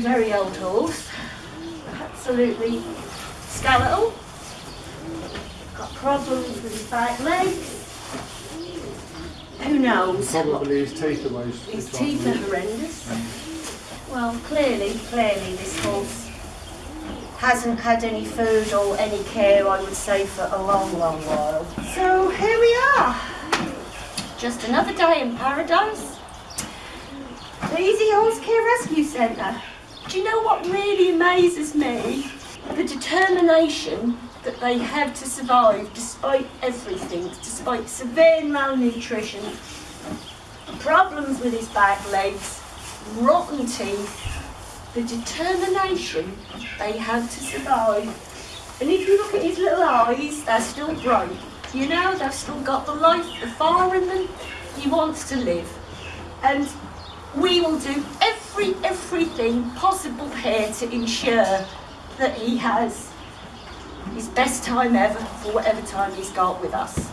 very, very old horse. Absolutely skeletal. Got problems with his back legs. Who knows? Probably his teeth are most. His teeth are horrendous. Well, clearly, clearly this horse hasn't had any food or any care, I would say, for a long, long while. So here we are. Just another day in paradise. The Easy Horse Care Rescue Centre. Do you know what really amazes me? The determination that they have to survive despite everything, despite severe malnutrition, problems with his back legs, rotten teeth, the determination they have to survive. And if you look at his little eyes, they're still bright. You know, they've still got the life, the fire in them. He wants to live. And we will do every, everything possible here to ensure that he has his best time ever for whatever time he's got with us.